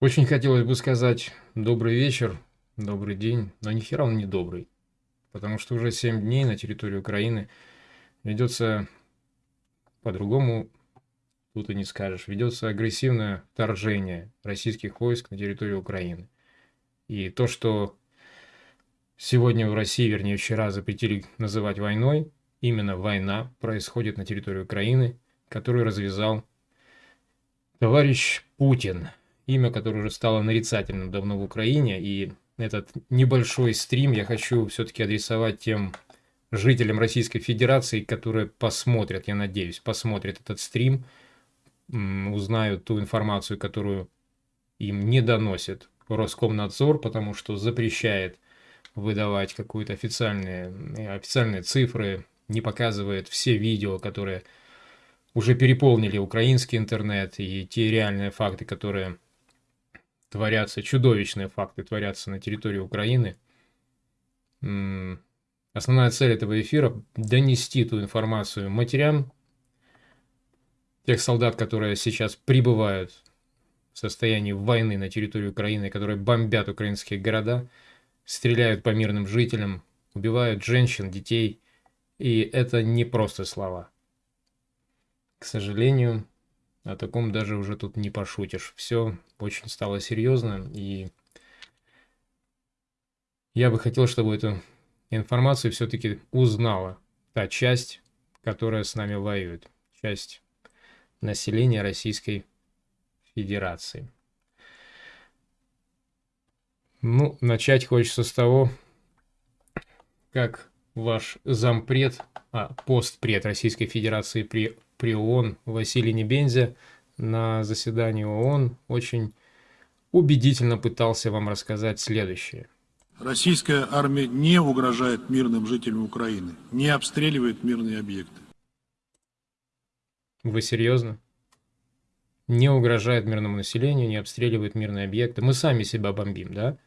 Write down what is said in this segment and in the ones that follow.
Очень хотелось бы сказать добрый вечер, добрый день, но ни хера он не добрый. Потому что уже 7 дней на территории Украины ведется, по-другому тут и не скажешь, ведется агрессивное вторжение российских войск на территорию Украины. И то, что сегодня в России, вернее вчера, запретили называть войной, именно война происходит на территории Украины, которую развязал товарищ Путин – имя, которое уже стало нарицательным давно в Украине. И этот небольшой стрим я хочу все-таки адресовать тем жителям Российской Федерации, которые посмотрят, я надеюсь, посмотрят этот стрим, узнают ту информацию, которую им не доносит Роскомнадзор, потому что запрещает выдавать какие-то официальные, официальные цифры, не показывает все видео, которые уже переполнили украинский интернет и те реальные факты, которые творятся, чудовищные факты творятся на территории Украины. Основная цель этого эфира – донести ту информацию матерям, тех солдат, которые сейчас прибывают в состоянии войны на территории Украины, которые бомбят украинские города, стреляют по мирным жителям, убивают женщин, детей. И это не просто слова. К сожалению, о таком даже уже тут не пошутишь. Все очень стало серьезно, и я бы хотел, чтобы эту информацию все-таки узнала та часть, которая с нами воюет. Часть населения Российской Федерации. Ну, начать хочется с того, как ваш зампред, а, постпред Российской Федерации при при ООН Василий Небензя на заседании ООН очень убедительно пытался вам рассказать следующее. Российская армия не угрожает мирным жителям Украины, не обстреливает мирные объекты. Вы серьезно? Не угрожает мирному населению, не обстреливает мирные объекты. Мы сами себя бомбим, да?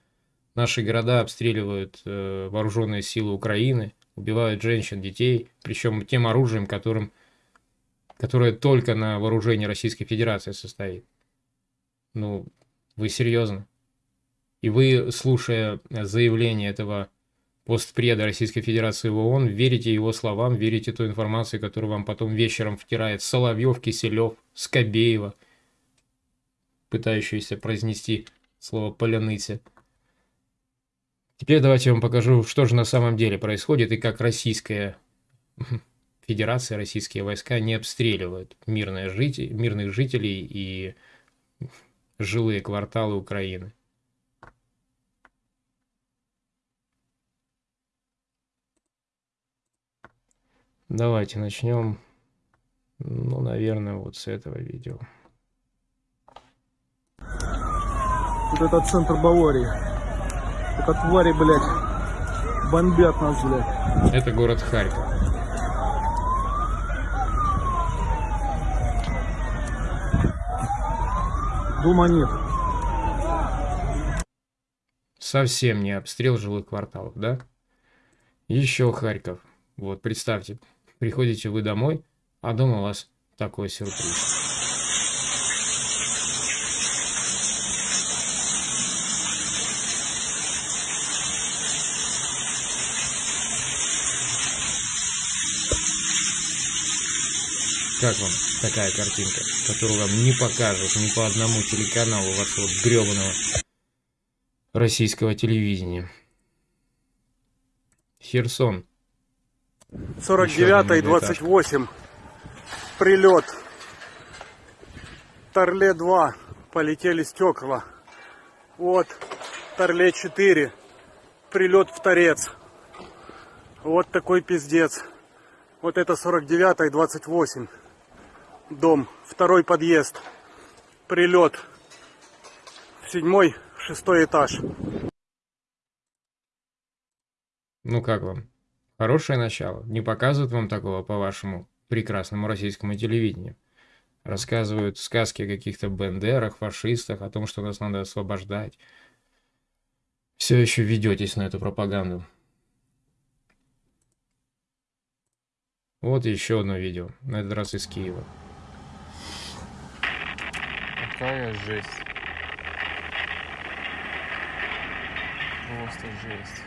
Наши города обстреливают э, вооруженные силы Украины, убивают женщин, детей, причем тем оружием, которым которая только на вооружении Российской Федерации состоит. Ну, вы серьезно? И вы, слушая заявление этого постпреда Российской Федерации в ООН, верите его словам, верите той информации, которую вам потом вечером втирает Соловьев, Киселев, Скобеева, пытающиеся произнести слово «поляныцы». Теперь давайте я вам покажу, что же на самом деле происходит и как российская Федерации российские войска не обстреливают мирные жители, мирных жителей и жилые кварталы Украины. Давайте начнем, ну, наверное, вот с этого видео. Вот этот центр Баварии. Это твари, блядь, бомбят нас, блядь. Это город Харьков. Дома нет. Совсем не обстрел жилых кварталов, да? Еще Харьков. Вот, представьте, приходите вы домой, а дома у вас такой сюрприз. Как вам такая картинка, которую вам не покажут ни по одному телеканалу вашего гребаного российского телевидения? Херсон. 49 и 28. Прилет. Торле 2. Полетели стекла. Вот. Торле 4. Прилет в торец. Вот такой пиздец. Вот это 49 и 28 дом, второй подъезд, прилет, седьмой, шестой этаж. Ну как вам? Хорошее начало. Не показывают вам такого по вашему прекрасному российскому телевидению. Рассказывают сказки о каких-то бендерах, фашистах, о том, что нас надо освобождать. Все еще ведетесь на эту пропаганду. Вот еще одно видео, на этот раз из Киева. Какая жесть. Просто жесть.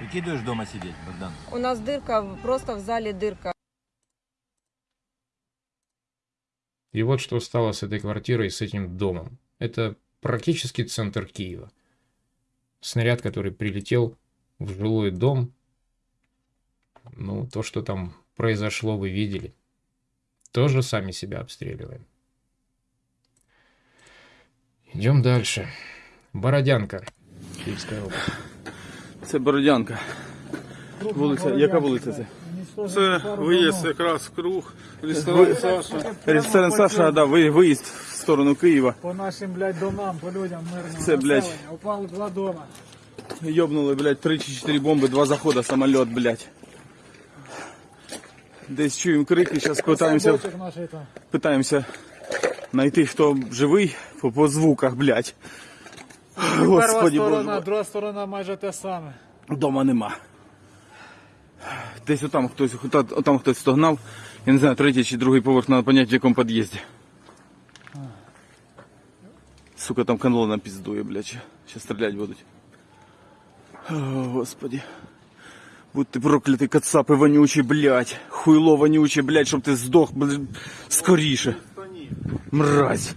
Выкидываешь дома сидеть, Богдан? У нас дырка, просто в зале дырка. И вот что стало с этой квартирой, с этим домом. Это практически центр Киева. Снаряд, который прилетел в жилой дом. Ну, то, что там произошло, вы видели. Тоже сами себя обстреливаем. Идем дальше. Бородянка. Киевская область. Це Бородянка. Вулиця, яка вулиця це? Це виїзд якраз в круг. Ресторан Саша. Ресторан Саша, да, ви- виїзд в сторону Києва. По нашим, блядь, домам, по людям мирному Це, блядь. населення. Упали два дома. Йобнули, блядь, 3 чи 4 бомби, два захода, самоліт, блядь. Десь чуємо крики, зараз питаємося, Бочок нашої там. питаємося знайти, хто живий по, по звуках, блядь. Господи сторона, Боже. друга сторона майже те саме. Дома нема. Десь отам хтось, ота- отам хтось стогнав. Я не знаю, третій чи другий поверх, треба поняти, в якому під'їзді. Сука, там колонна піздує, блядь. Сейчас стріляти будуть. О, Господи. Будь ти проклятий, кацапи вонючі, блядь. Хуйло вонюче, блядь, щоб ти здох, блядь, скоріше. Мразь.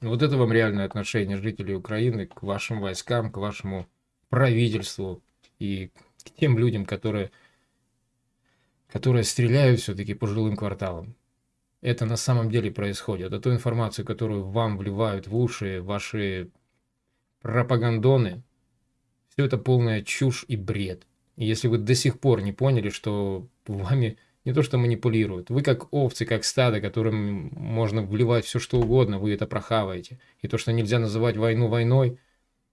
Вот это вам реальное отношение жителей Украины к вашим войскам, к вашему правительству и к тем людям, которые, которые стреляют все-таки по жилым кварталам. Это на самом деле происходит. А ту информацию, которую вам вливают в уши ваши пропагандоны, все это полная чушь и бред. И если вы до сих пор не поняли, что вами не то что манипулируют, вы как овцы, как стадо, которым можно вливать все что угодно, вы это прохаваете. И то, что нельзя называть войну войной,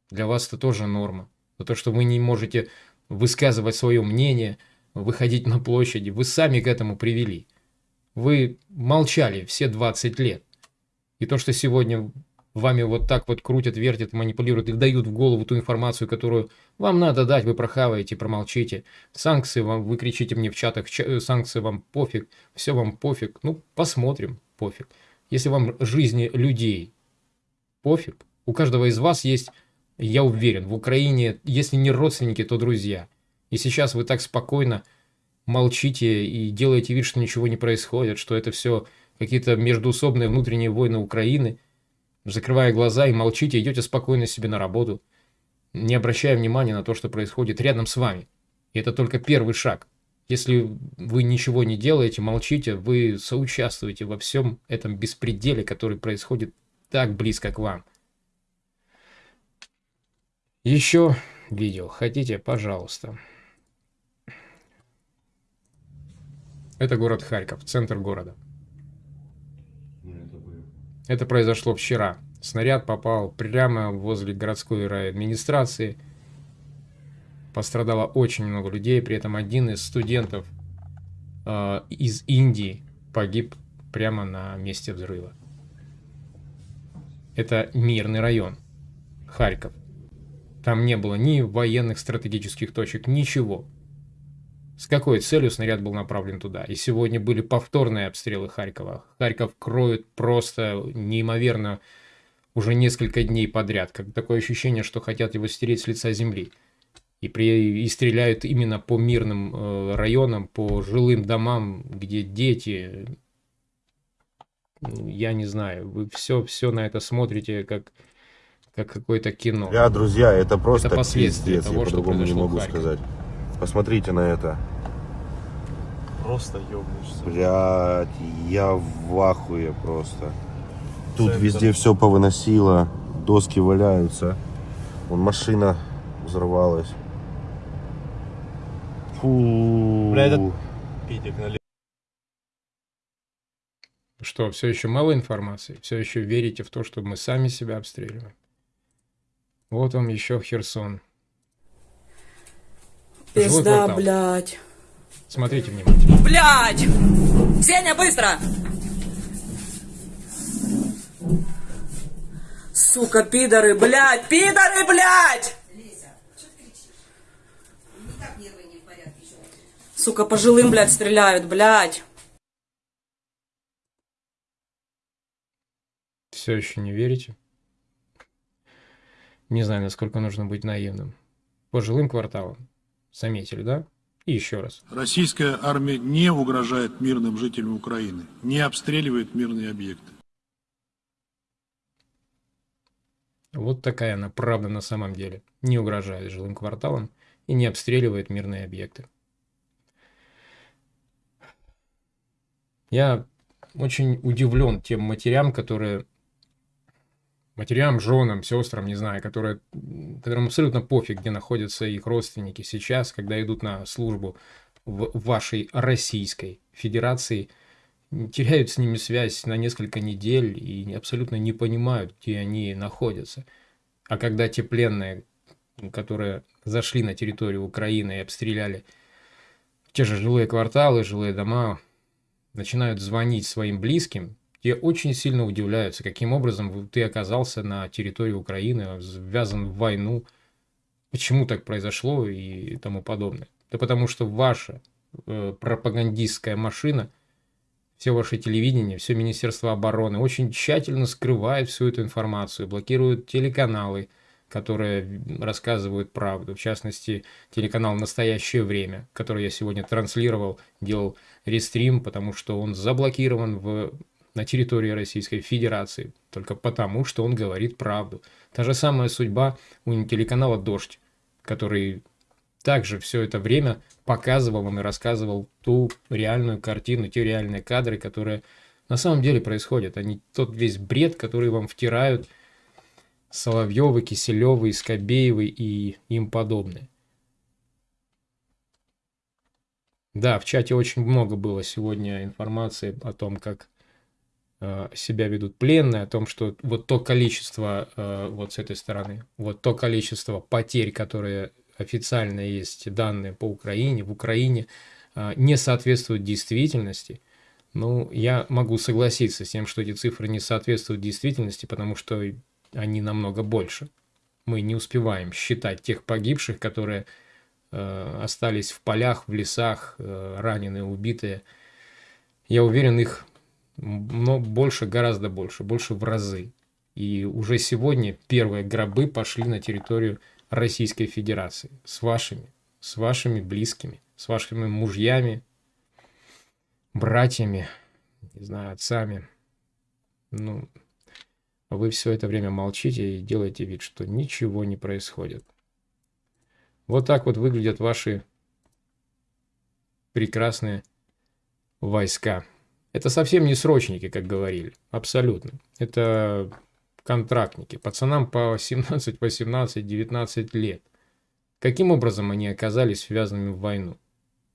для вас это тоже норма. Но то, что вы не можете высказывать свое мнение, выходить на площади, вы сами к этому привели. Вы молчали все 20 лет. И то, что сегодня вами вот так вот крутят, вертят, манипулируют и дают в голову ту информацию, которую вам надо дать, вы прохаваете, промолчите. Санкции вам, вы кричите мне в чатах, «Ча- э, санкции вам пофиг, все вам пофиг. Ну, посмотрим, пофиг. Если вам жизни людей пофиг, у каждого из вас есть, я уверен, в Украине, если не родственники, то друзья. И сейчас вы так спокойно молчите и делаете вид, что ничего не происходит, что это все какие-то междуусобные внутренние войны Украины, закрывая глаза и молчите, идете спокойно себе на работу, не обращая внимания на то, что происходит рядом с вами. И это только первый шаг. Если вы ничего не делаете, молчите, вы соучаствуете во всем этом беспределе, который происходит так близко к вам. Еще видео хотите, пожалуйста. Это город Харьков, центр города. Это произошло вчера. Снаряд попал прямо возле городской райадминистрации. Пострадало очень много людей. При этом один из студентов э, из Индии погиб прямо на месте взрыва. Это мирный район. Харьков. Там не было ни военных стратегических точек, ничего. С какой целью снаряд был направлен туда? И сегодня были повторные обстрелы Харькова. Харьков кроют просто неимоверно уже несколько дней подряд. Как такое ощущение, что хотят его стереть с лица земли. И, при, и стреляют именно по мирным э, районам, по жилым домам, где дети. Я не знаю, вы все, все на это смотрите как, как какое-то кино. Бля, друзья, это просто Это последствия пиздец, того, я что по-другому не могу сказать. Посмотрите на это. Просто ёбнешься. Блядь, я в ахуе просто. Тут Центр. везде все повыносило, доски валяются. Вон машина взорвалась. Фу. Бля, это- Питик налево. Что, все еще мало информации? Все еще верите в то, что мы сами себя обстреливаем? Вот вам еще Херсон. Пизда, квартал. блядь. Смотрите внимательно. Блядь! Сеня, быстро! Сука, пидоры, блядь! Пидоры, блядь! Сука, по жилым, блядь, стреляют, блядь. Все еще не верите? Не знаю, насколько нужно быть наивным. По жилым кварталам. Заметили, да? И еще раз. Российская армия не угрожает мирным жителям Украины, не обстреливает мирные объекты. Вот такая она правда на самом деле. Не угрожает жилым кварталам и не обстреливает мирные объекты. Я очень удивлен тем матерям, которые... Матерям, женам, сестрам, не знаю, которые, которым абсолютно пофиг, где находятся их родственники сейчас, когда идут на службу в вашей Российской Федерации, теряют с ними связь на несколько недель и абсолютно не понимают, где они находятся. А когда те пленные, которые зашли на территорию Украины и обстреляли те же жилые кварталы, жилые дома, начинают звонить своим близким, те очень сильно удивляются, каким образом ты оказался на территории Украины, ввязан в войну, почему так произошло и тому подобное. Да потому что ваша э, пропагандистская машина, все ваше телевидение, все Министерство обороны очень тщательно скрывает всю эту информацию, блокируют телеканалы, которые рассказывают правду. В частности, телеканал «Настоящее время», который я сегодня транслировал, делал рестрим, потому что он заблокирован в, на территории Российской Федерации, только потому, что он говорит правду. Та же самая судьба у телеканала «Дождь», который также все это время показывал вам и рассказывал ту реальную картину, те реальные кадры, которые на самом деле происходят, а не тот весь бред, который вам втирают Соловьевы, Киселевы, Скобеевы и им подобные. Да, в чате очень много было сегодня информации о том, как себя ведут пленные, о том, что вот то количество, э, вот с этой стороны, вот то количество потерь, которые официально есть данные по Украине, в Украине, э, не соответствуют действительности. Ну, я могу согласиться с тем, что эти цифры не соответствуют действительности, потому что они намного больше. Мы не успеваем считать тех погибших, которые э, остались в полях, в лесах, э, раненые, убитые. Я уверен, их но больше, гораздо больше, больше в разы. И уже сегодня первые гробы пошли на территорию Российской Федерации с вашими, с вашими близкими, с вашими мужьями, братьями, не знаю, отцами. Ну, вы все это время молчите и делаете вид, что ничего не происходит. Вот так вот выглядят ваши прекрасные войска. Это совсем не срочники, как говорили. Абсолютно. Это контрактники. Пацанам по 17, 18, 19 лет. Каким образом они оказались связанными в войну?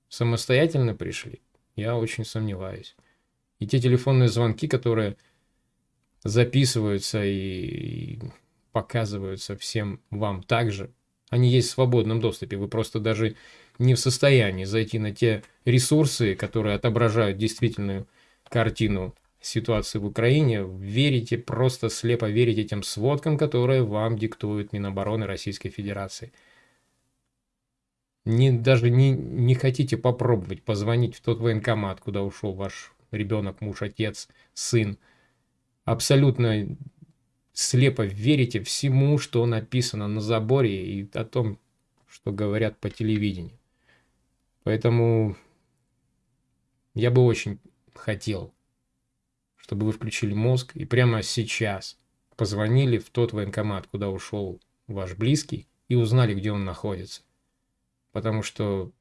Самостоятельно пришли? Я очень сомневаюсь. И те телефонные звонки, которые записываются и показываются всем вам также. Они есть в свободном доступе. Вы просто даже не в состоянии зайти на те ресурсы, которые отображают действительную картину ситуации в Украине. Верите, просто слепо верите этим сводкам, которые вам диктует Минобороны Российской Федерации. Не, даже не, не хотите попробовать позвонить в тот военкомат, куда ушел ваш ребенок, муж, отец, сын, абсолютно слепо верите всему, что написано на заборе и о том, что говорят по телевидению. Поэтому я бы очень хотел, чтобы вы включили мозг и прямо сейчас позвонили в тот военкомат, куда ушел ваш близкий, и узнали, где он находится. Потому что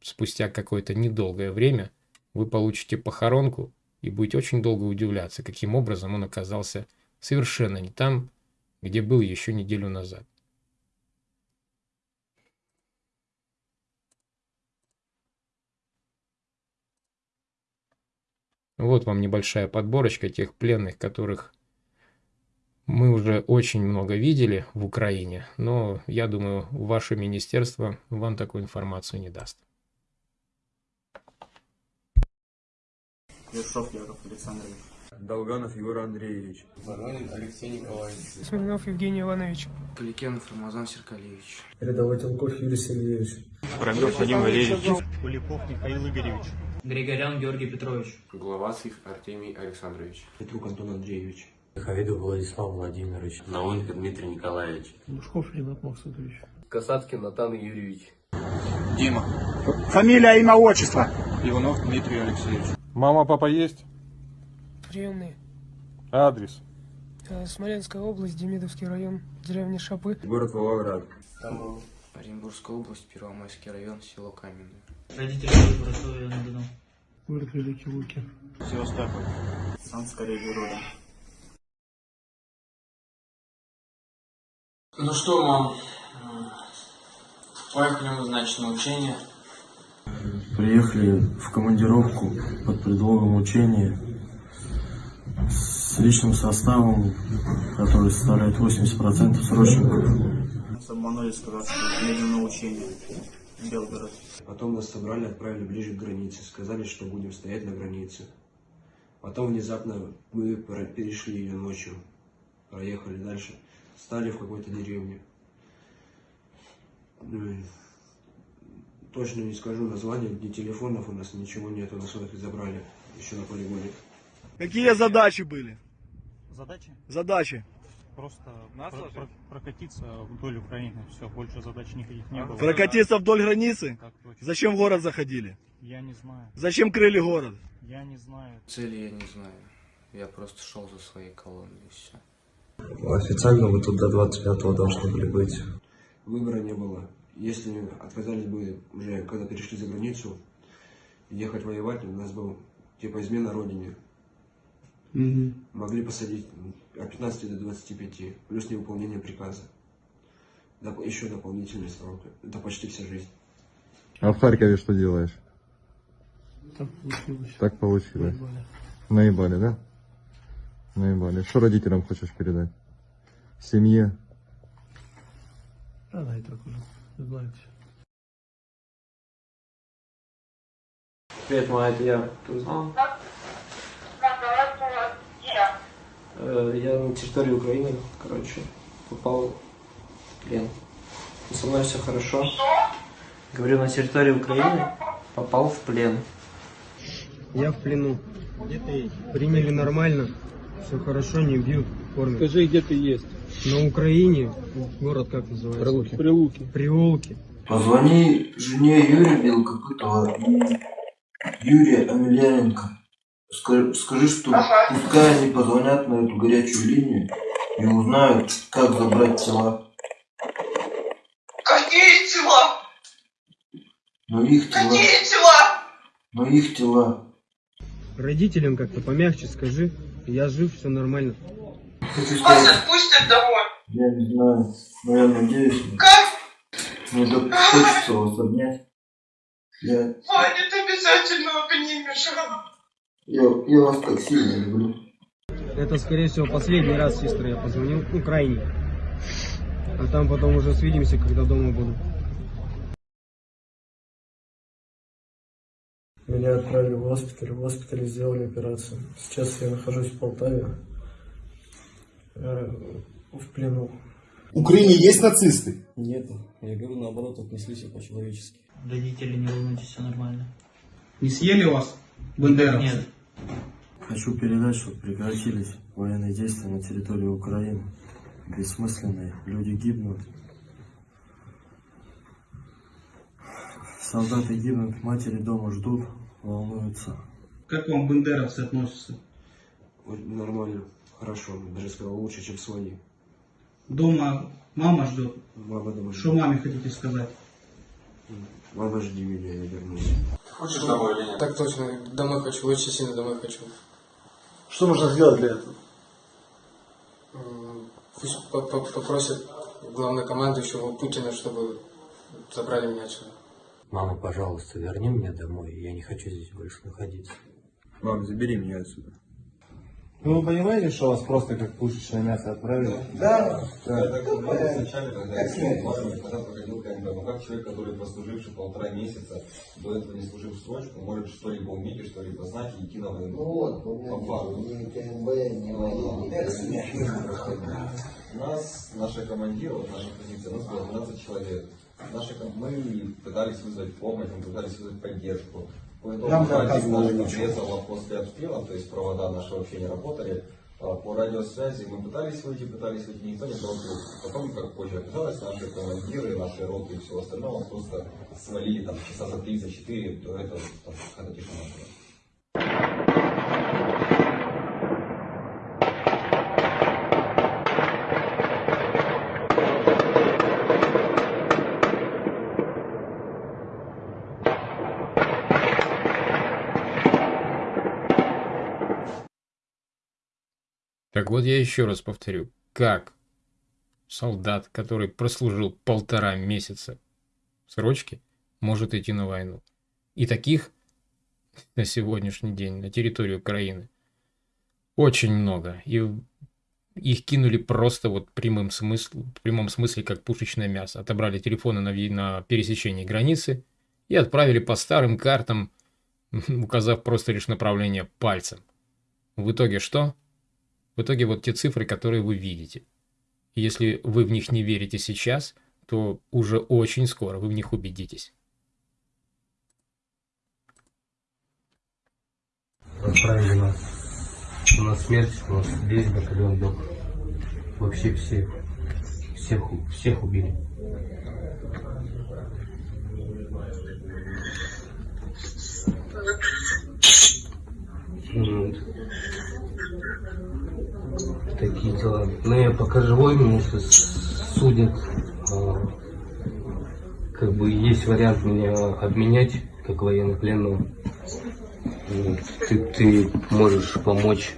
спустя какое-то недолгое время вы получите похоронку и будете очень долго удивляться, каким образом он оказался совершенно не там, где был еще неделю назад. Вот вам небольшая подборочка тех пленных, которых мы уже очень много видели в Украине, но я думаю, ваше министерство вам такую информацию не даст. Ершов Яков Александрович. Долганов Егор Андреевич. Воронин Алексей Николаевич. Смирнов Евгений Иванович. Поликенов Рамазан Серкалевич. Рядовой Телков Юрий Сергеевич. Промёв Вадим Валерьевич. Куликов Михаил Игоревич. Григорян Георгий Петрович. Главацких Артемий Александрович. Петрук Антон Андреевич. Хавиду Владислав Владимирович. Науменко Дмитрий Николаевич. Лужков Ренат Максутович. Касаткин Натан Юрьевич. Дима. Фамилия, имя, отчество. Иванов Дмитрий Алексеевич. Мама, папа есть? Приемные. Адрес. Э, Смоленская область, Демидовский район, деревня Шапы. Город Волгоград. Тамбов. Оренбургская область, Первомайский район, село Каменное. Город Великий Луки. Севастополь. Ну что, мам, поехали мы, значит, на учение. Приехали в командировку под предлогом учения с личным составом, который составляет 80% срочников. Обманули, сказав, что едем на учение. Белгород. Потом нас собрали, отправили ближе к границе. Сказали, что будем стоять на границе. Потом внезапно мы перешли ее ночью. Проехали дальше. Стали в какой-то деревне. Ну, Точно не скажу название, ни телефонов у нас, ничего нету, нас их забрали еще на полигоне. Какие задачи были? Задачи? Задачи. Просто прокатиться вдоль Украины. Все, больше задач никаких не было. Прокатиться вдоль границы? Так точно. Зачем в город заходили? Я не знаю. Зачем крыли город? Я не знаю. Цели я не знаю. Я просто шел за своей колонной и все. Официально вы тут до 25-го должны были быть. Выбора не было. Если отказались бы уже, когда перешли за границу, ехать воевать, у нас был типа измена родине. Могли посадить от 15 до 25, плюс невыполнение приказа. Доп- еще дополнительный срок. Это почти вся жизнь. А в Харькове что делаешь? Так получилось. Так получилось. Наебали, да? Наебали. Что родителям хочешь передать? Семье? Да, да, и так уже. Знаете. Привет, мать, это я. Ты узнал? Э, Я на территории Украины, короче, попал в плен. И со мной все хорошо. Говорю, на территории Украины попал в плен. Я в плену. Приняли нормально. Все хорошо, не бьют, кормят. Скажи, где ты есть? На Украине. Город как называется? Прилуки. Прилуки. Приулки. Позвони жене Юрия Белокопытова и Юрия Амельяненко. Скажи, скажи, что пускай они позвонят на эту горячую линию и узнают, как забрать тела. Какие тела? Но их тела, Какие тела? но их тела. Родителям как-то помягче скажи. Я жив, все нормально. Хочу Вас сказать, отпустят домой. я не знаю, но я надеюсь, Как? мне так хочется вас обнять. Я, Ваня, ты обязательно обнимешь. Я, я вас так сильно люблю. Это, скорее всего, последний раз, сестра, я позвонил. Ну, крайний. А там потом уже свидимся, когда дома буду. Меня отправили в госпиталь, в госпитале сделали операцию. Сейчас я нахожусь в Полтаве, э, в плену. В Украине есть нацисты? Нет, я говорю, наоборот, отнеслись по-человечески. Родители, не волнуйтесь, все нормально. Не съели вас, бандеровцы? Нет. Хочу передать, чтобы прекратились военные действия на территории Украины. Бессмысленные, люди гибнут. Солдаты гибнут, матери дома ждут, волнуются. Как вам бандеровцы относятся? Нормально, хорошо, даже сказал лучше, чем свои. Дома мама ждет. Мама дома Что маме хотите сказать? Мама, жди меня, я вернусь. Хочешь домой или нет? Так точно, домой хочу, очень сильно домой хочу. Что нужно сделать для этого? Пусть по- по- попросят главнокомандующего Путина, чтобы забрали меня отсюда. Мама, пожалуйста, верни меня домой. Я не хочу здесь больше находиться. Мам, забери меня отсюда. Ну, вы понимаете, что вас просто как пушечное мясо отправили? Да. Вначале, когда когда проходил как бы, ну как человек, который прослуживший полтора месяца, до этого не служил в срочку, может что-либо уметь, что-либо знать и идти на войну. Ну вот, По факту. ни КМБ, ни У нас, наша командир, вот наша позиция, у нас было 12 человек. Наши, мы пытались вызвать помощь, мы пытались вызвать поддержку. Нам подрезало после обстрела, то есть провода наши вообще не работали. а, по радиосвязи. Мы пытались выйти, пытались выйти, никто не трубку. Потом, как позже оказалось, наши командиры, наши роты и все остальное просто свалили там часа за 3-4 до этого, там, когда тишина была. Так вот я еще раз повторю, как солдат, который прослужил полтора месяца в срочке, может идти на войну. И таких на сегодняшний день на территории Украины очень много. И их кинули просто вот прямым смысл, в прямом смысле как пушечное мясо. Отобрали телефоны на, на пересечении границы и отправили по старым картам, указав просто лишь направление пальцем. В итоге что? В итоге вот те цифры, которые вы видите. Если вы в них не верите сейчас, то уже очень скоро вы в них убедитесь. Отправили нас на смерть, у нас весь батальон лег. Вообще все, всех, у- всех убили. Вот. Дела. Ну, я пока живой, меня сейчас судят. А, Как бы есть вариант меня обменять, как военнопленного. Ты, ты можешь помочь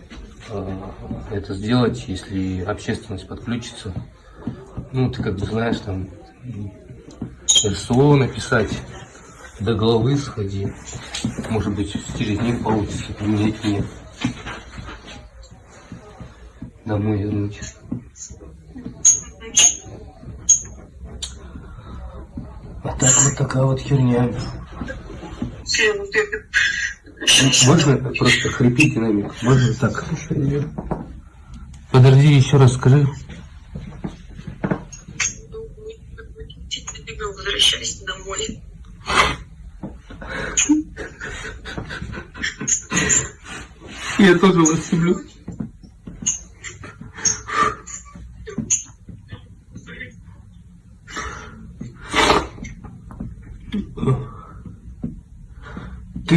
а, это сделать, если общественность подключится. Ну, ты как бы знаешь, там, РСО написать, до головы сходи. Может быть, через них получится поменять меня. Домой вернуть. А так вот такая вот херня. Можно просто хрипите нами? Можно так? Подожди, еще раз скажи. Возвращайся домой. Я тоже вас люблю.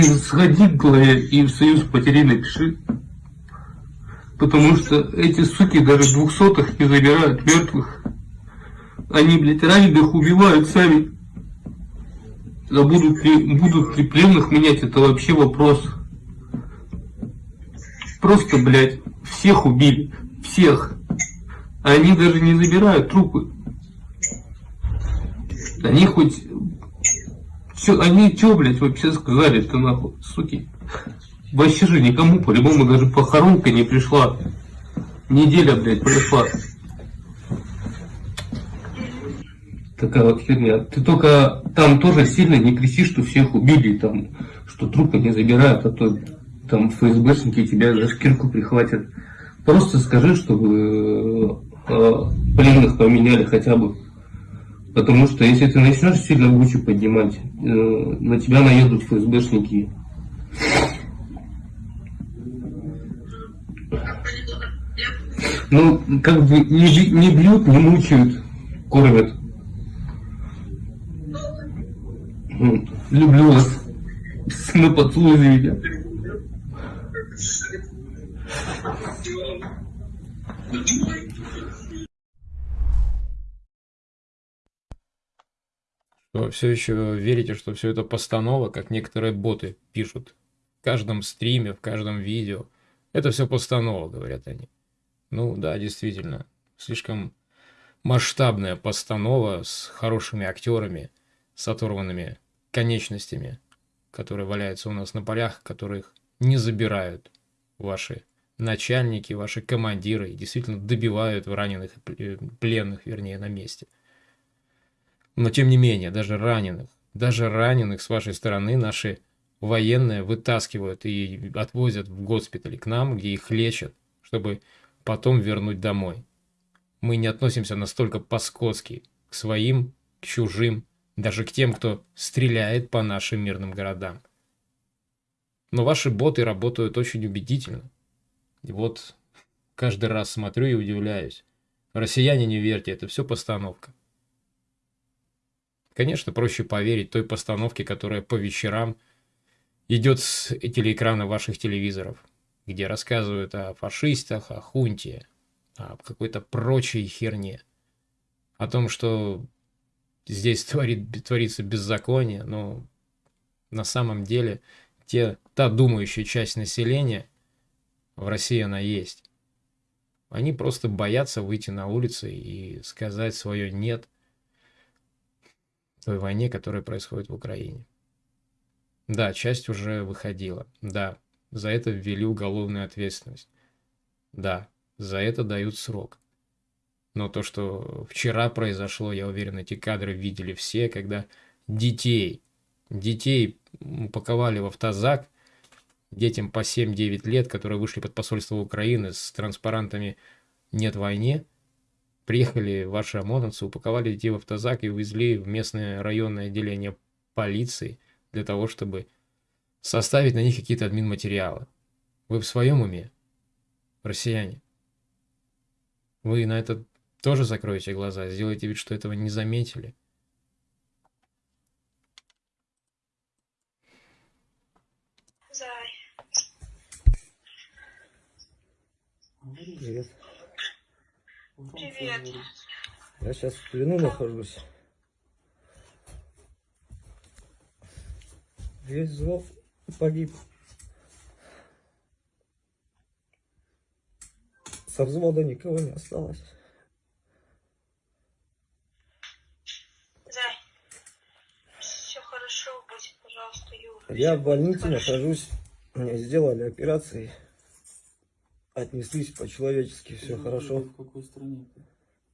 Ты сходи к главе и в союз потерей напиши. Потому что эти суки даже двухсотых не забирают мертвых. Они, блядь, раненых убивают сами. А будут ли, будут ли пленных менять, это вообще вопрос. Просто, блядь, всех убили. Всех. Они даже не забирают трупы. Они хоть... Чё, они чё, блядь, вообще сказали-то нахуй, суки? Вообще же никому, по-любому, даже похоронка не пришла. Неделя, блядь, прошла. Такая вот херня. Ты только там тоже сильно не кричи, что всех убили, там, что трупы не забирают, а то там ФСБшники тебя за шкирку прихватят. Просто скажи, чтобы э, э, пленных поменяли хотя бы. Потому что если ты начнешь сильно бучу поднимать, э, на тебя наедут ФСБшники. Ну, как бы не, не бьют, не мучают, кормят. Вот. Люблю вас. На поцелуй. Что все еще верите, что все это постанова, как некоторые боты пишут в каждом стриме, в каждом видео. Это все постанова, говорят они. Ну да, действительно, слишком масштабная постанова с хорошими актерами, с оторванными конечностями, которые валяются у нас на полях, которых не забирают ваши начальники, ваши командиры и действительно добивают раненых, э, пленных, вернее, на месте. Но тем не менее, даже раненых, даже раненых с вашей стороны наши военные вытаскивают и отвозят в госпиталь к нам, где их лечат, чтобы потом вернуть домой. Мы не относимся настолько по-скотски к своим, к чужим, даже к тем, кто стреляет по нашим мирным городам. Но ваши боты работают очень убедительно. И вот каждый раз смотрю и удивляюсь. Россияне, не верьте, это все постановка. Конечно, проще поверить той постановке, которая по вечерам идет с телеэкрана ваших телевизоров, где рассказывают о фашистах, о хунте, о какой-то прочей херне. О том, что здесь творит, творится беззаконие, но на самом деле те, та думающая часть населения, в России она есть. Они просто боятся выйти на улицы и сказать свое «нет» той войне, которая происходит в Украине. Да, часть уже выходила. Да, за это ввели уголовную ответственность. Да, за это дают срок. Но то, что вчера произошло, я уверен, эти кадры видели все, когда детей, детей упаковали в автозак, детям по 7-9 лет, которые вышли под посольство Украины с транспарантами «Нет войне», приехали ваши ОМОНовцы, упаковали детей в автозак и увезли в местное районное отделение полиции для того, чтобы составить на них какие-то админматериалы. Вы в своем уме, россияне? Вы на это тоже закроете глаза, сделайте вид, что этого не заметили. Зай. Привет. Привет. Я сейчас в плену нахожусь. Весь взвод погиб. Со взвода никого не осталось. Зай. Все хорошо будет, пожалуйста, Юра. Я в больнице нахожусь. Мне сделали операции. Отнеслись по-человечески, все хорошо. В какой стране?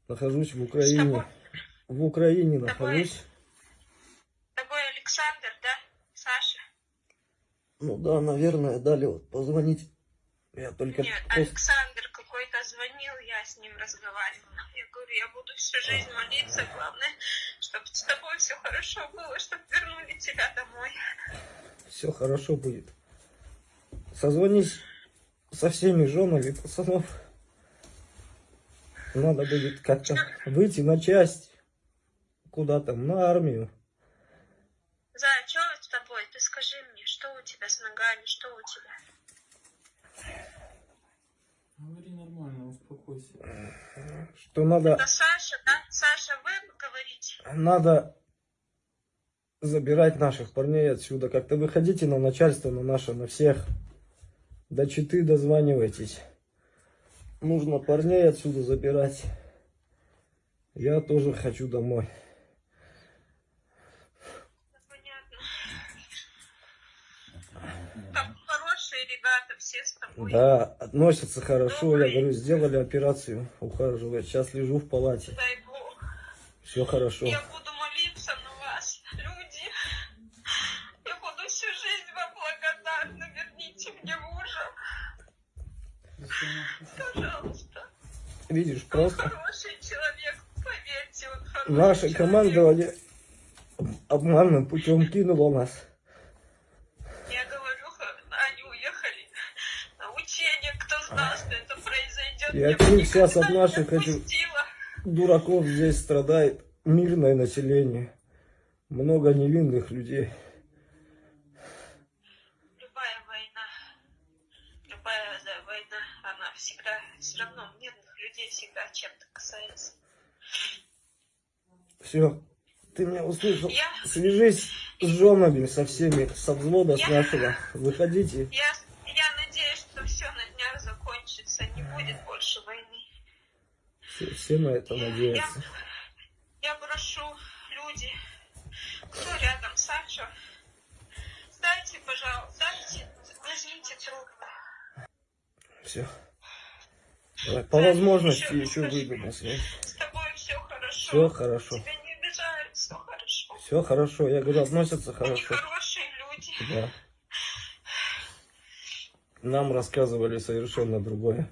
Нахожусь в Украине. В Украине нахожусь. Тобой Александр, да? Саша? Ну да, наверное, дали вот позвонить. Я только Нет, Александр какой-то звонил, я с ним разговаривала. Я говорю, я буду всю жизнь молиться, главное, чтобы с тобой все хорошо было, чтобы вернули тебя домой. все хорошо будет. Созвонись со всеми женами пацанов. Надо будет как-то выйти на часть. Куда там, на армию. Зай, что с тобой? Ты скажи мне, что у тебя с ногами, что у тебя? Говори нормально, успокойся. Что надо, Это Саша, да? Саша, вы говорите? надо забирать наших парней отсюда. Как-то выходите на начальство, на наше, на всех. До читы дозванивайтесь. Нужно парней отсюда забирать. Я тоже хочу домой. Да, относятся хорошо. Я говорю, сделали операцию, ухаживают. Сейчас лежу в палате. Дай Бог. Все хорошо. Я буду молиться на вас, люди. Я буду всю жизнь вам благодарна. Верните мне мужа. Пожалуйста. Видишь, Он просто хороший человек, поверьте, он хороший наше человек. командование обманным путем кинуло нас. Я говорю, они уехали на учение. Кто знал, что это произойдет? Я бы один сейчас от наших этих дураков здесь страдает мирное население. Много невинных людей. Любая война, любая да, война, она всегда, все равно мирных людей всегда чем-то касается. Все, ты меня услышал. Я- Свяжись с женами, со всеми, со взвода, с нашего. Выходите. Я, я надеюсь, что все на днях закончится, не будет больше войны. Все, все на это Я, надеются. я прошу, люди, кто рядом, Саша, дайте, пожалуйста, дайте, возьмите трубку. Все. Давай, по возможности еще выйду на связь. Все хорошо. Все хорошо. Тебя не обижают, все хорошо. Все хорошо. Я говорю, относятся Они хорошо. хорошие люди. Да. Нам рассказывали совершенно другое.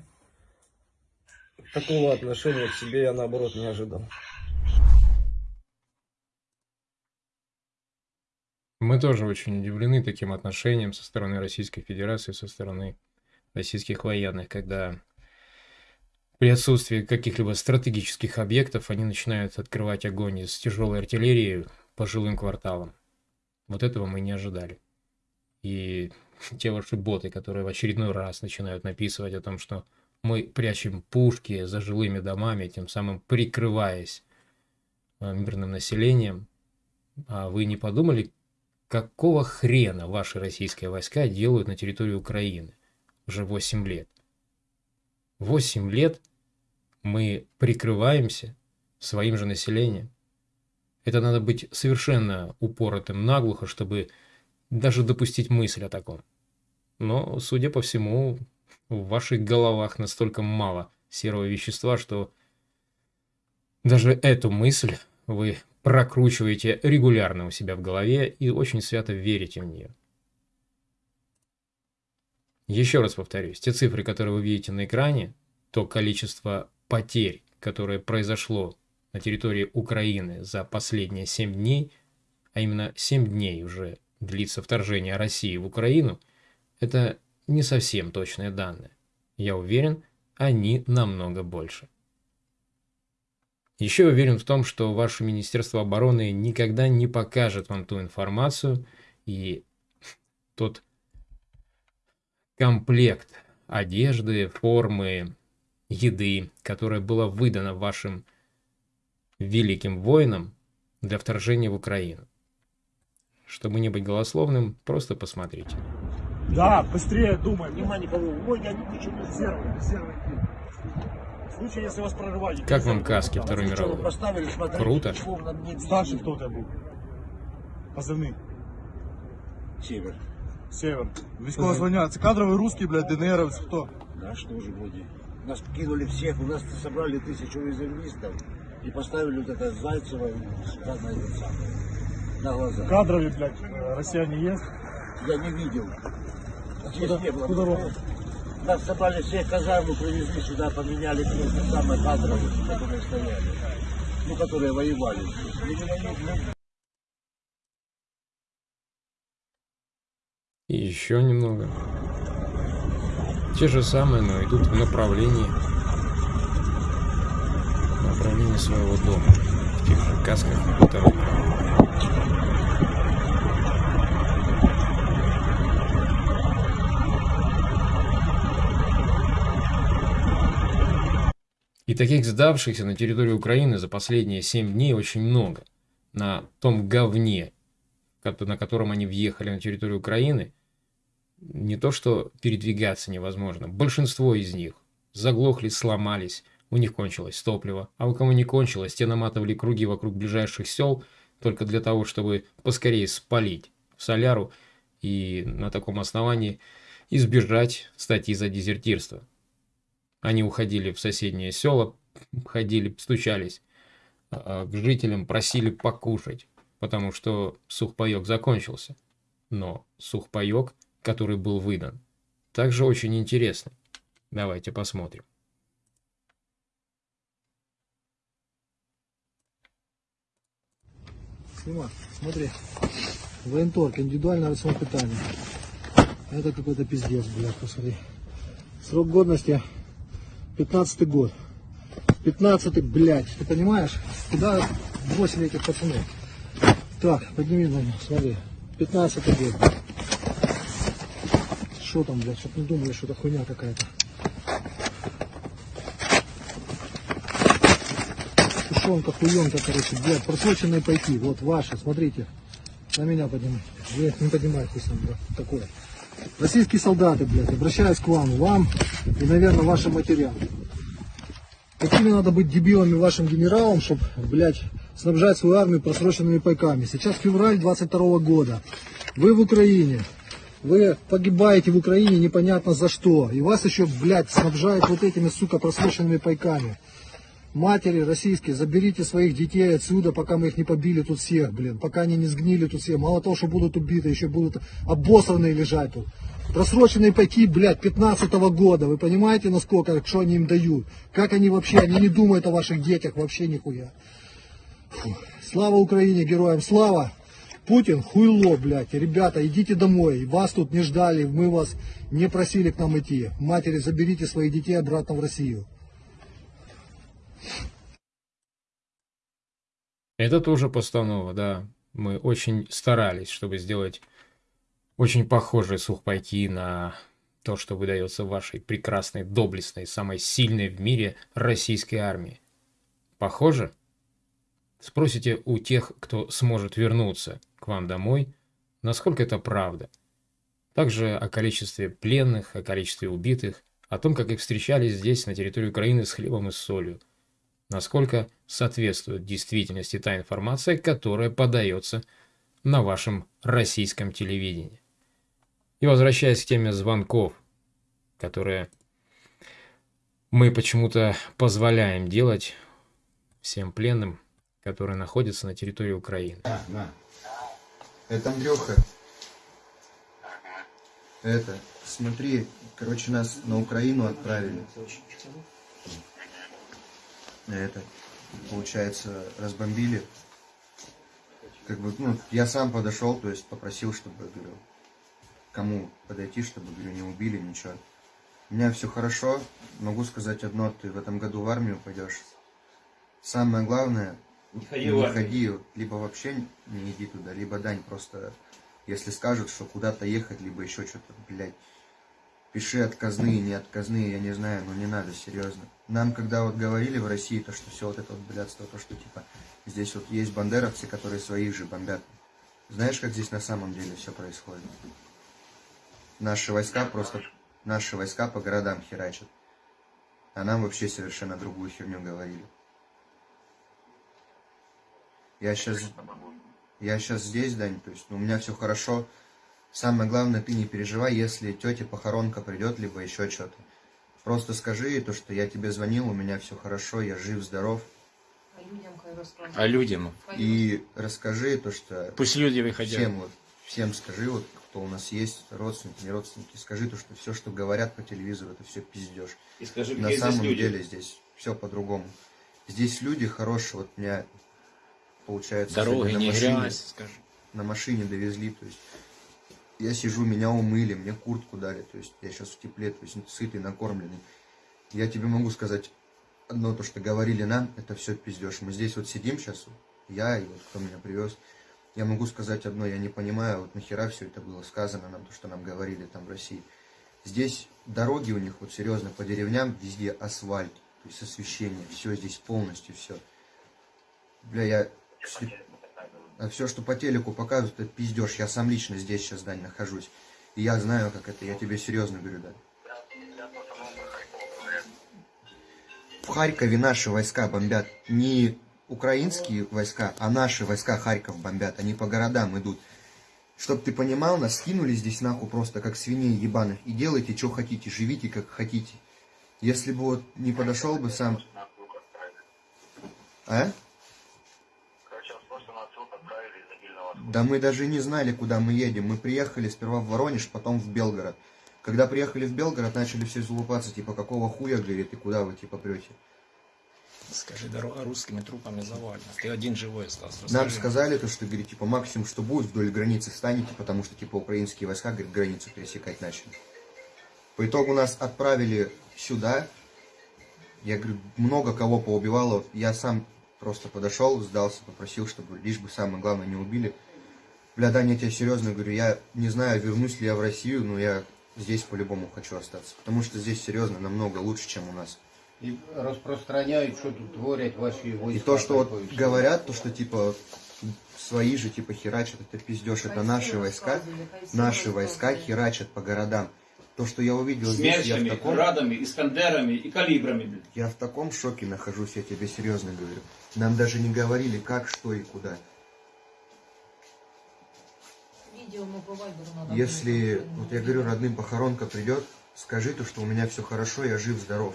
Такого отношения к себе я наоборот не ожидал. Мы тоже очень удивлены таким отношением со стороны Российской Федерации, со стороны российских военных, когда При отсутствии каких-либо стратегических объектов они начинают открывать огонь из тяжелой артиллерии по жилым кварталам. Вот этого мы не ожидали. И те ваши боты, которые в очередной раз начинают написывать о том, что мы прячем пушки за жилыми домами, тем самым прикрываясь э, мирным населением. А вы не подумали, какого хрена ваши российские войска делают на территории Украины уже 8 лет? 8 лет мы прикрываемся своим же населением. Это надо быть совершенно упоротым наглухо, чтобы даже допустить мысль о таком. Но, судя по всему, в ваших головах настолько мало серого вещества, что даже эту мысль вы прокручиваете регулярно у себя в голове и очень свято верите в нее. Еще раз повторюсь, те цифры, которые вы видите на экране, то количество потерь, которое произошло на территории Украины за последние 7 дней, а именно 7 дней уже длится вторжение России в Украину, это не совсем точные данные. Я уверен, они намного больше. Еще уверен в том, что ваше Министерство обороны никогда не покажет вам ту информацию и тот комплект одежды, формы, еды, которая была выдана вашим великим воинам для вторжения в Украину. Чтобы не быть голословным, просто посмотрите. Да, быстрее думай. Внимание, кого? Ой, я не хочу резервы, резервы. В случае, если вас прорывали. Как вам каски Второй мировой? Круто. Старший кто у тебя был? Позывный. Север. Север. Військово звання. Це кадровий русский, блядь, ДНРовец, кто? Наш тоже вроде. Нас кинули всех, у нас собрали тысячу резервистов и поставили вот это Зайцева сюда на этот самый, на глаза. Кадровый, блядь, россияне есть? Я не видел. Здесь Куда- не было. куда родом? Нас собрали всех казарму, привезли сюда, поменяли просто самые кадровые, которые стояли. Ну, которые воевали. И И еще немного. Те же самые, но идут в направлении направлении своего дома. В тех же касках Второй мировой. И таких сдавшихся на территории Украины за последние 7 дней очень много. На том говне, на котором они въехали на территорию Украины, не то что передвигаться невозможно, большинство из них заглохли, сломались, у них кончилось топливо, а у кого не кончилось, те наматывали круги вокруг ближайших сел только для того, чтобы поскорее спалить соляру и на таком основании избежать статьи за дезертирство. Они уходили в соседние села, ходили, стучались а, к жителям, просили покушать, потому что сухпайок закончился. Но сухпайок, который был выдан, также очень интересный. Давайте посмотрим. Сима, смотри. Военторг, индивидуальное рацион питания. Это какой-то пиздец, блядь, посмотри. Срок годности 15 год. 15 блядь, ты понимаешь? Куда бросили этих пацанов? Так, подними на меня, смотри. 15 год. Что там, блядь, чтоб не думали, что это хуйня какая-то. Тушенка, хуенка, короче, блядь, просроченные пайки, вот ваши, смотрите. На меня поднимайте. Вы не поднимайте, пусть там, блядь, такое. Российские солдаты, блядь, обращаюсь к вам, вам и, наверное, вашим матерям. Какими надо быть дебилами вашим генералам, чтобы, блядь, снабжать свою армию просроченными пайками. Сейчас февраль 22 года. Вы в Украине. Вы погибаете в Украине непонятно за что. И вас еще, блядь, снабжают вот этими, сука, просроченными пайками. Матери российские, заберите своих детей отсюда, пока мы их не побили тут всех, блин. Пока они не сгнили тут все. Мало того, что будут убиты, еще будут обосранные лежать тут. Просроченные пайки, блядь, 15 года. Вы понимаете, насколько, что они им дают? Как они вообще, они не думают о ваших детях вообще нихуя. Фу. Слава Украине, героям слава! Путин хуйло, блядь. Ребята, идите домой. Вас тут не ждали, мы вас не просили к нам идти. Матери, заберите своих детей обратно в Россию. Это тоже постанова, да. Мы очень старались, чтобы сделать очень похожий сухпайки на то, что выдается вашей прекрасной, доблестной, самой сильной в мире российской армии. Похоже? Спросите у тех, кто сможет вернуться – вам домой, насколько это правда. Также о количестве пленных, о количестве убитых, о том, как их встречали здесь, на территории Украины, с хлебом и солью. Насколько соответствует действительности та информация, которая подается на вашем российском телевидении. И возвращаясь к теме звонков, которые мы почему-то позволяем делать всем пленным, которые находятся на территории Украины. А, на. Это Андрюха. Это, смотри, короче, нас на Украину отправили. Это, получается, разбомбили. Как бы, ну, я сам подошел, то есть попросил, чтобы, говорю, кому подойти, чтобы, говорю, не убили, ничего. У меня все хорошо, могу сказать одно, ты в этом году в армию пойдешь. Самое главное, Не ходи не ходи, либо вообще не иди туда, либо дань просто, если скажут, что куда-то ехать, либо еще что-то, блядь. Пиши отказные, не отказные, я не знаю, но не надо, серьезно. Нам, когда вот говорили в России, то, что все вот это вот блядство, то, что типа здесь вот есть бандеровцы, которые своих же бомбят. Знаешь, как здесь на самом деле все происходит? Наши войска просто, наши войска по городам херачат. А нам вообще совершенно другую херню говорили. Я сейчас, я сейчас здесь, Дань, то есть ну, у меня все хорошо. Самое главное, ты не переживай, если тетя похоронка придет, либо еще что-то. Просто скажи ей то, что я тебе звонил, у меня все хорошо, я жив, здоров. А людям? И расскажи то, что... Пусть люди выходят. Всем вот, всем скажи, вот, кто у нас есть, родственники, не родственники, скажи то, что все, что говорят по телевизору, это все пиздеж. И скажи, На какие здесь самом люди. деле здесь все по-другому. Здесь люди хорошие, вот меня, получается, Дороги, не машине- грязь, скажи. на машине довезли, то есть я сижу, меня умыли, мне куртку дали, то есть я сейчас в тепле, то есть сытый, накормленный. Я тебе могу сказать одно, то, что говорили нам, это все пиздеж. Мы здесь вот сидим сейчас, я и вот кто меня привез, я могу сказать одно, я не понимаю, вот нахера все это было сказано нам, то, что нам говорили там в России. Здесь дороги у них, вот серьезно, по деревням везде асфальт, то есть освещение, все здесь полностью все. Бля, я... А все, что по телеку показывают, это пиздеж. Я сам лично здесь сейчас, Дань, нахожусь. И я знаю, как это. Я тебе серьезно говорю, Дань. В Харькове наши войска бомбят. Не украинские войска, а наши войска Харьков бомбят. Они по городам идут. Чтоб ты понимал, нас скинули здесь нахуй просто как свиней ебаных. И делайте, что хотите, живите, как хотите. Если бы вот не подошел бы сам... А? Да мы даже не знали, куда мы едем. Мы приехали сперва в Воронеж, потом в Белгород. Когда приехали в Белгород, начали все залупаться, типа, какого хуя, говорит, и куда вы, типа, прете? Скажи, дорога русскими трупами завалена. Ты один живой остался. Нам Расскажи. сказали, то, что, говорит, типа, максимум, что будет, вдоль границы встанете, потому что, типа, украинские войска, говорит, границу пересекать начали. По итогу нас отправили сюда. Я говорю, много кого поубивало. Я сам просто подошел, сдался, попросил, чтобы лишь бы самое главное не убили. Бля, Даня, я тебе серьезно говорю, я не знаю, вернусь ли я в Россию, но я здесь по-любому хочу остаться. Потому что здесь серьезно намного лучше, чем у нас. И распространяют, что тут творят ваши войска. И то, что вот говорят, то, что типа свои же типа херачат, это пиздеж, это наши войска, наши войска херачат по городам. То, что я увидел здесь, я в Смерчами, таком, градами, искандерами и калибрами. блин. я в таком шоке нахожусь, я тебе серьезно говорю. Нам даже не говорили, как, что и куда. Если, вот я говорю, родным похоронка придет, скажи то, что у меня все хорошо, я жив, здоров.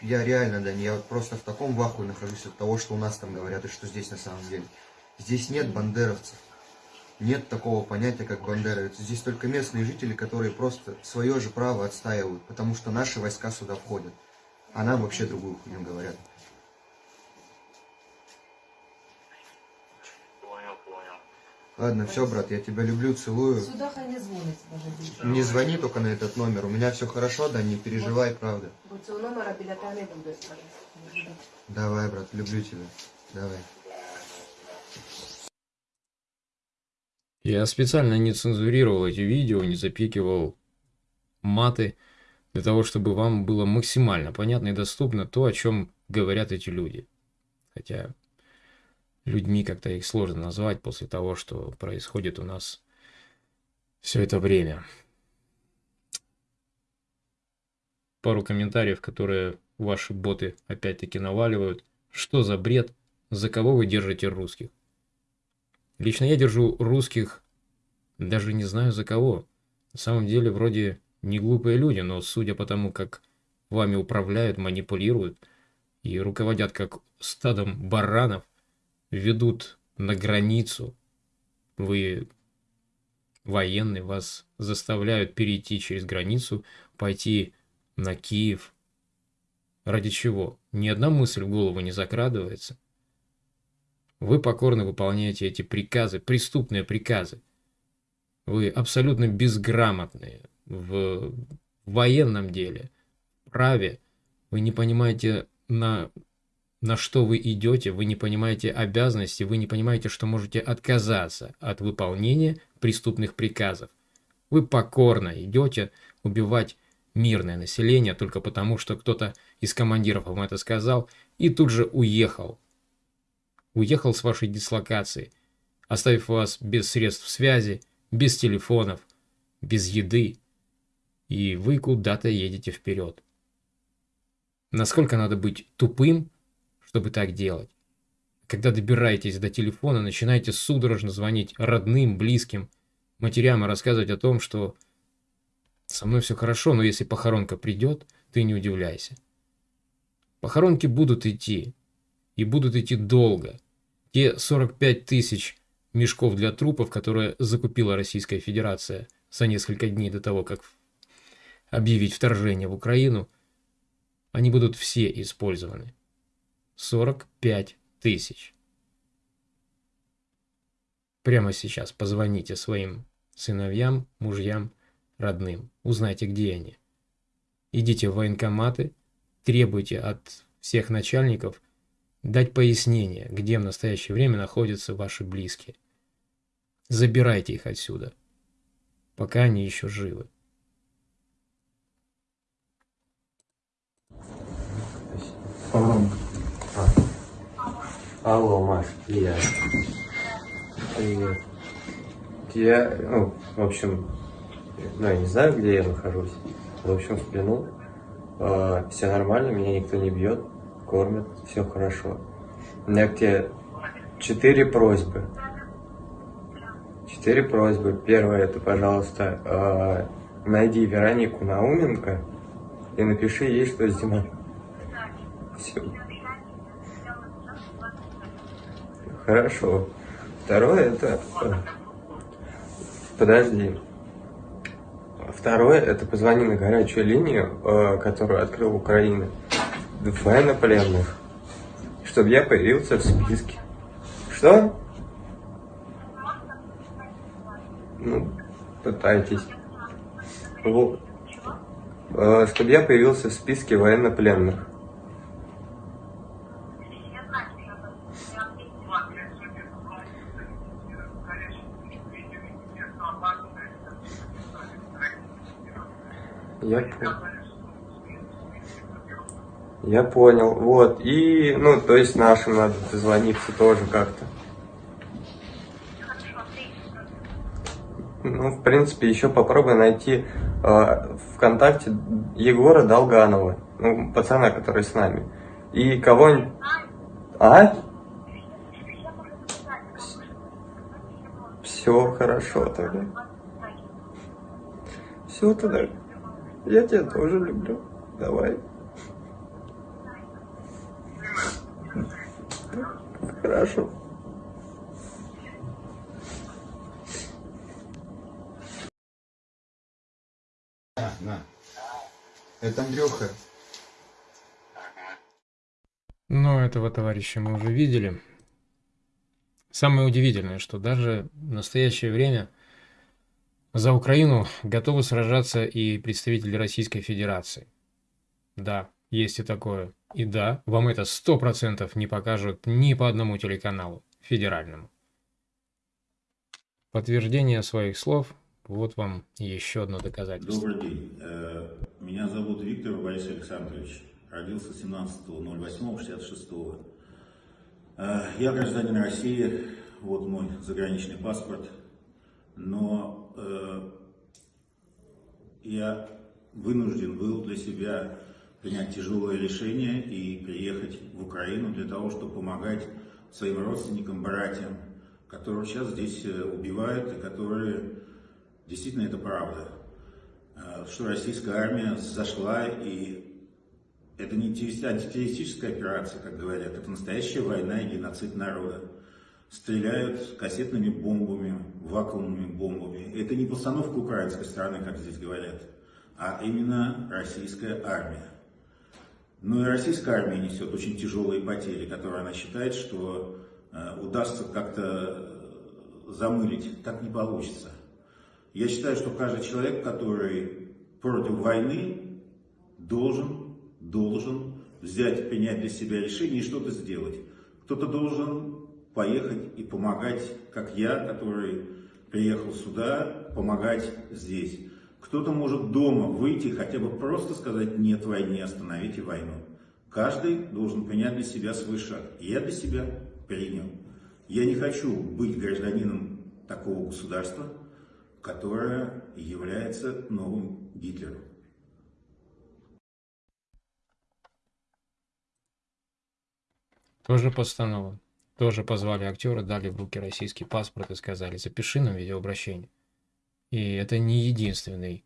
Я реально, да, я вот просто в таком вахуе нахожусь от того, что у нас там говорят, и что здесь на самом деле. Здесь нет бандеровцев. Нет такого понятия, как бандеровец. Здесь только местные жители, которые просто свое же право отстаивают, потому что наши войска сюда входят. А нам вообще другую хуйню говорят. Ладно, все, брат, я тебя люблю, целую. Сюда хай не дзвонить даже. Не звони только на этот номер. У меня все хорошо, да, не переживай, правда. Бо цього номера біля тебе не буде. Давай, брат, люблю тебя. Давай. Я специально не цензурировал эти видео, не запикивал маты, для того, чтобы вам было максимально понятно и доступно то, о чем говорят эти люди. Хотя людьми как-то их сложно назвать после того, что происходит у нас все это время. Пару комментариев, которые ваши боты опять-таки наваливают. Что за бред? За кого вы держите русских? Лично я держу русских, даже не знаю за кого. На самом деле, вроде не глупые люди, но судя по тому, как вами управляют, манипулируют и руководят как стадом баранов, ведут на границу, вы военные, вас заставляют перейти через границу, пойти на Киев. Ради чего? Ни одна мысль в голову не закрадывается. Вы покорно выполняете эти приказы, преступные приказы. Вы абсолютно безграмотные в военном деле, праве. Вы не понимаете, на, на что вы идете, вы не понимаете обязанности, вы не понимаете, что можете отказаться от выполнения преступных приказов. Вы покорно идете убивать мирное население только потому, что кто-то из командиров вам это сказал и тут же уехал уехал с вашей дислокации, оставив вас без средств связи, без телефонов, без еды, и вы куда-то едете вперед. Насколько надо быть тупым, чтобы так делать? Когда добираетесь до телефона, начинаете судорожно звонить родным, близким, матерям и рассказывать о том, что со мной все хорошо, но если похоронка придет, ты не удивляйся. Похоронки будут идти, и будут идти долго. Те 45 тысяч мешков для трупов, которые закупила Российская Федерация за несколько дней до того, как объявить вторжение в Украину, они будут все использованы. 45 тысяч. Прямо сейчас позвоните своим сыновьям, мужьям, родным. Узнайте, где они. Идите в военкоматы, требуйте от всех начальников – дать пояснение, где в настоящее время находятся ваши близкие. Забирайте их отсюда, пока они еще живы. Погромко. А. Алло, Маш, я. Привет. Я, ну, в общем, ну, я не знаю, где я нахожусь. В общем, в. Э, все нормально, меня никто не бьет кормят, все хорошо. У меня к тебе четыре просьбы. Четыре просьбы. Первое, это, пожалуйста, э, найди Веронику Науменко и напиши ей, что зима. Все. Хорошо. Второе, это... Подожди. Второе, это позвони на горячую линию, э, которую открыл Украина военнопленных, чтобы я появился в списке. Что? Ну, пытайтесь. Вот. Э, чтобы я появился в списке военнопленных. Я. Я понял, вот, и, ну, то есть нашим надо дозвониться тоже как-то. Ну, в принципе, еще попробуй найти э, ВКонтакте Егора Долганова, ну, пацана, который с нами. И кого-нибудь... А? Все хорошо тогда. Все тогда. Я тебя тоже люблю. Давай. Хорошо. На, на. Это Андрюха. Но этого товарища мы уже видели. Самое удивительное, что даже в настоящее время за Украину готовы сражаться и представители Российской Федерации. Да, есть и такое. И да, вам это сто процентов не покажут ни по одному телеканалу федеральному. Подтверждение своих слов. Вот вам еще одно доказательство. Добрый день. Э, Меня зовут Виктор Борис Александрович. Родился 17.08.66. Э, Я гражданин России. Вот мой заграничный паспорт. Но э, я вынужден был для себя принять тяжелое решение и приехать в Украину для того, чтобы помогать своим родственникам, братьям, которых сейчас здесь э, убивают и которые действительно это правда, Э, что российская армия зашла и это не террористи- антитеррористическая операция, как говорят, это настоящая война и геноцид народа. Стреляют кассетными бомбами, вакуумными бомбами. Это не постановка украинской стороны, как здесь говорят, а именно российская армия. Ну и российская армия несет очень тяжелые потери, которые она считает, что э, удастся как-то э, замылить. Так не получится. Я считаю, что каждый человек, который против войны, должен, должен взять, принять для себя решение и что-то сделать. Кто-то должен поехать и помогать, как я, который приехал сюда, помогать здесь. Кто-то может дома выйти, хотя бы просто сказать «нет войне, остановите войну». Каждый должен принять для себя свой шаг. Я для себя принял. Я не хочу быть гражданином такого государства, которое является новым Гитлером. Тоже постанова. Тоже позвали актера, дали в руки российский паспорт и сказали, запиши нам видеообращение. И это не единственный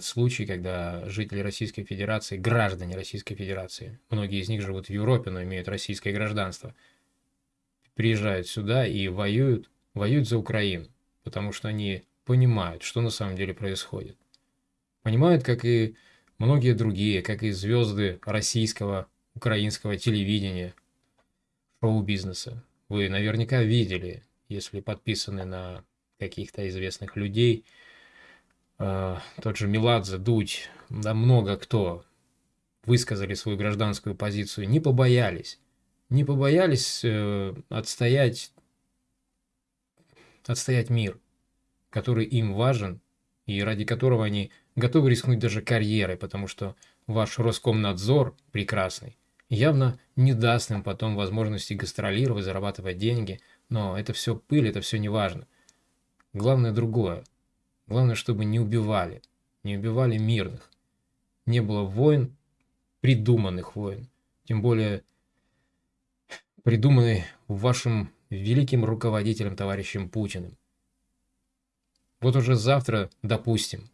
случай, когда жители Российской Федерации, граждане Российской Федерации, многие из них живут в Европе, но имеют российское гражданство, приезжают сюда и воюют, воюют за Украину, потому что они понимают, что на самом деле происходит. Понимают, как и многие другие, как и звезды российского, украинского телевидения, шоу-бизнеса. Вы наверняка видели, если подписаны на каких-то известных людей, э, тот же Меладзе, Дудь, да много кто высказали свою гражданскую позицию, не побоялись, не побоялись э, отстоять, отстоять мир, который им важен и ради которого они готовы рискнуть даже карьерой, потому что ваш Роскомнадзор прекрасный явно не даст им потом возможности гастролировать, зарабатывать деньги, но это все пыль, это все не важно. Главное другое. Главное, чтобы не убивали, не убивали мирных. Не было войн, придуманных войн, тем более придуманной вашим великим руководителем, товарищем Путиным. Вот уже завтра, допустим,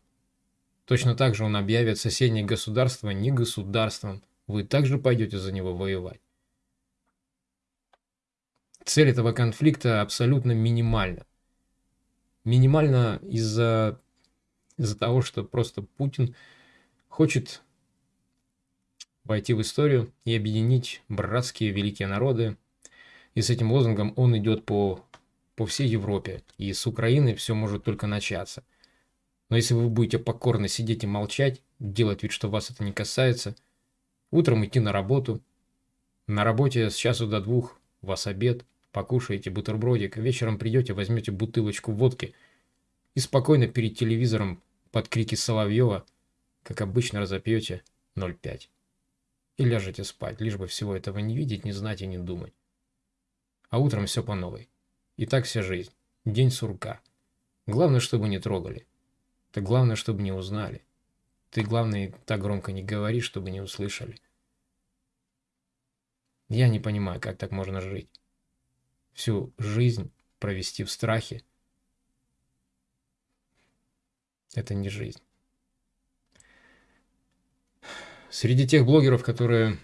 точно так же он объявит соседнее государство не государством, вы также пойдете за него воевать. Цель этого конфликта абсолютно минимальна. Минимальна из-за из того, что просто Путин хочет войти в историю и объединить братские великие народы. И с этим лозунгом он идет по, по всей Европе. И с Украины все может только начаться. Но если вы будете покорно сидеть и молчать, делать вид, что вас это не касается – Утром идти на работу. На работе с часу до двух вас обед, покушаете бутербродик, вечером придете, возьмете бутылочку водки и спокойно перед телевизором под крики Соловьева, как обычно, разопьете 0,5. И ляжете спать, лишь бы всего этого не видеть, не знать и не думать. А утром все по новой. И так вся жизнь. День сурка. Главное, чтобы не трогали. Так главное, чтобы не узнали. Ты, главное, так громко не говори, чтобы не услышали. Я не понимаю, как так можно жить. Всю жизнь провести в страхе. Это не жизнь. Среди тех блогеров, которые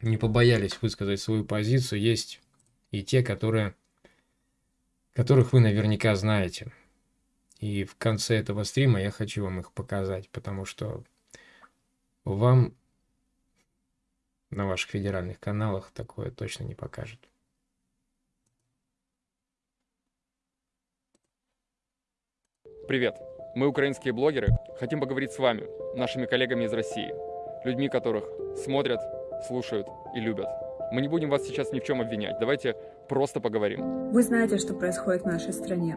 не побоялись высказать свою позицию, есть и те, которые, которых вы наверняка знаете. И в конце этого стрима я хочу вам их показать, потому что вам на ваших федеральных каналах такое точно не покажут. Привет! Мы украинские блогеры. Хотим поговорить с вами, нашими коллегами из России. людьми, которых смотрят, слушают и любят. Мы не будем вас сейчас ни в чем обвинять. Давайте просто поговорим. Вы знаете, что происходит в нашей стране.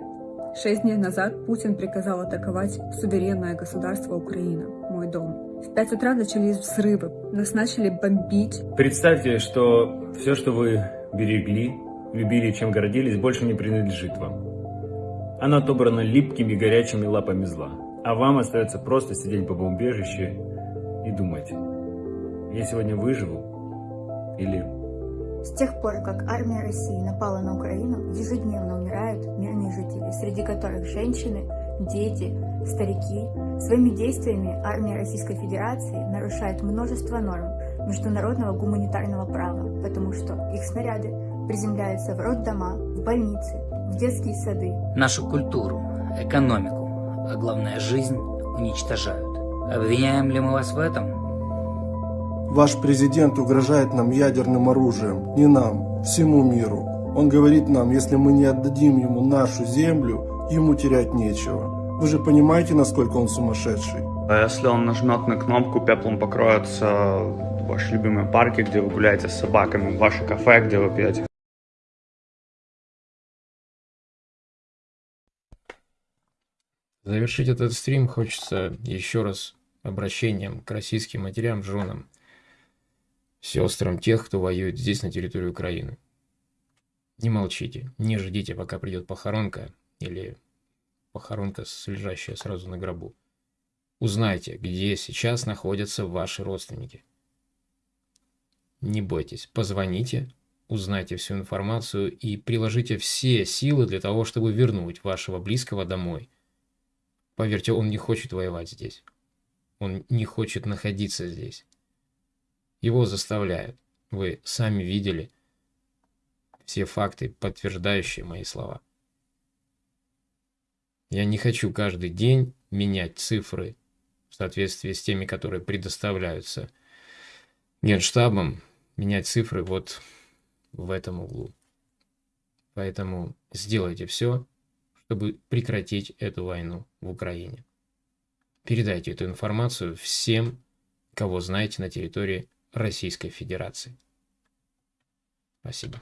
Шесть дней назад Путин приказал атаковать суверенное государство Украина, мой дом. В пять утра начались взрывы, нас начали бомбить. Представьте, что все, что вы берегли, любили, чем гордились, больше не принадлежит вам. Оно отобрано липкими горячими лапами зла. А вам остается просто сидеть по бомбежище и думать, я сегодня выживу или с тех пор, как армия России напала на Украину, ежедневно умирают мирные жители, среди которых женщины, дети, старики. Своими действиями армия Российской Федерации нарушает множество норм международного гуманитарного права, потому что их снаряды приземляются в роддома, в больницы, в детские сады. Нашу культуру, экономику, а главное жизнь уничтожают. Обвиняем ли мы вас в этом? Ваш президент угрожает нам ядерным оружием. Не нам, всему миру. Он говорит нам, если мы не отдадим ему нашу землю, ему терять нечего. Вы же понимаете, насколько он сумасшедший? А если он нажмет на кнопку, пеплом покроются ваши любимые парки, где вы гуляете с собаками, ваши кафе, где вы пьете Завершить этот стрим хочется еще раз обращением к российским матерям, женам сестрам тех, кто воюет здесь, на территории Украины. Не молчите, не ждите, пока придет похоронка или похоронка, лежащая сразу на гробу. Узнайте, где сейчас находятся ваши родственники. Не бойтесь, позвоните, узнайте всю информацию и приложите все силы для того, чтобы вернуть вашего близкого домой. Поверьте, он не хочет воевать здесь. Он не хочет находиться здесь. Его заставляют. Вы сами видели все факты, подтверждающие мои слова. Я не хочу каждый день менять цифры в соответствии с теми, которые предоставляются Генштабом, менять цифры вот в этом углу. Поэтому сделайте все, чтобы прекратить эту войну в Украине. Передайте эту информацию всем, кого знаете на территории Российской Федерации. Спасибо.